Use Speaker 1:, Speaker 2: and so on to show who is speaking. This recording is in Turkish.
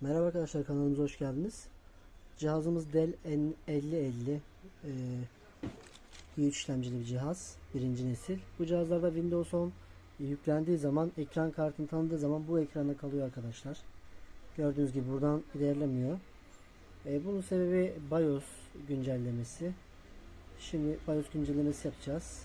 Speaker 1: Merhaba arkadaşlar kanalımıza hoş geldiniz. Cihazımız Dell N5050 e, i3 işlemcili bir cihaz. Birinci nesil. Bu cihazlarda Windows 10 yüklendiği zaman ekran kartını tanıdığı zaman bu ekranda kalıyor arkadaşlar. Gördüğünüz gibi buradan ilerlemiyor. E, bunun sebebi BIOS güncellemesi. Şimdi BIOS güncellemesi yapacağız.